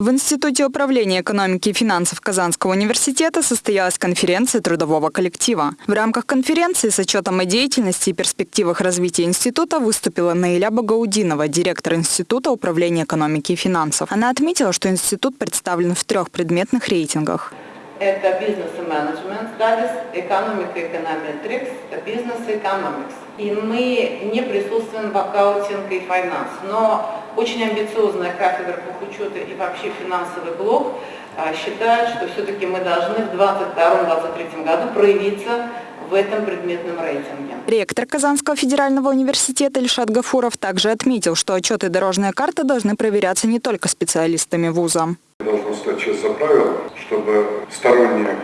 В Институте управления экономики и финансов Казанского университета состоялась конференция трудового коллектива. В рамках конференции с отчетом о деятельности и перспективах развития института выступила Наиля Багаудинова, директор Института управления экономики и финансов. Она отметила, что институт представлен в трех предметных рейтингах. Это бизнес и менеджмент стадис, экономика, эконометрикс, бизнес и экономикс. И мы не присутствуем в аккаунтинг и финанс, но очень амбициозная кафедра учета и вообще финансовый блок а, считают, что все-таки мы должны в 2022-2023 году проявиться в этом предметном рейтинге. Ректор Казанского федерального университета Ильшат Гафуров также отметил, что отчеты и дорожная карта должны проверяться не только специалистами вуза. Должно стать часть за правило, чтобы сторонние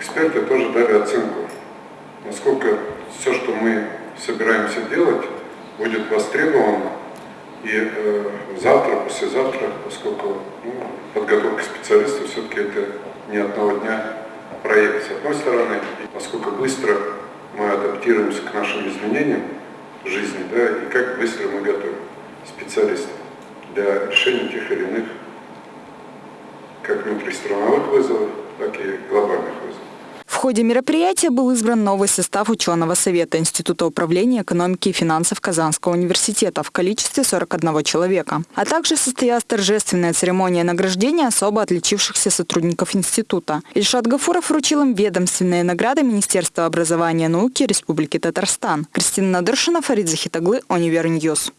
эксперты тоже дали оценку, насколько все, что мы собираемся делать, будет востребовано и э, завтра, послезавтра, поскольку ну, подготовка специалистов все-таки это не одного дня проект. С одной стороны, насколько быстро мы адаптируемся к нашим изменениям жизни, да, и как быстро мы готовим специалистов для решения тех или иных как внутристрановых вызовов, так и глобальных ходе мероприятия был избран новый состав ученого совета Института управления экономики и финансов Казанского университета в количестве 41 человека. А также состоялась торжественная церемония награждения особо отличившихся сотрудников института. Ильшат Гафуров вручил им ведомственные награды Министерства образования и науки Республики Татарстан. Кристина Надыршина, Фарид Захид оглы, Univer News.